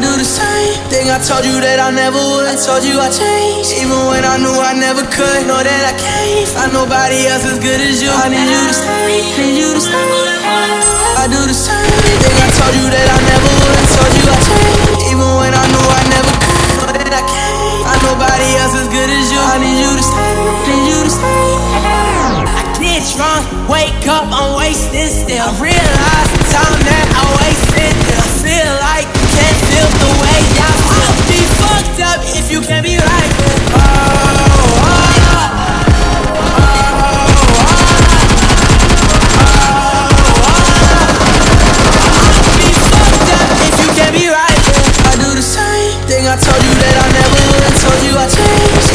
do the same thing I told you that I never would. I told you I changed, even when I knew I never could. Know that I can't find nobody else as good as you. I need you to stay, need you to stay. I do the same thing I told you that I never would. I told you I changed, even when I knew I never could. Know that I can't find nobody else as good as you. I need you to stay, need you to stay. I get drunk, wake up, I'm wasted still. I realize the time that I wasted. told you that I never would, told you I changed.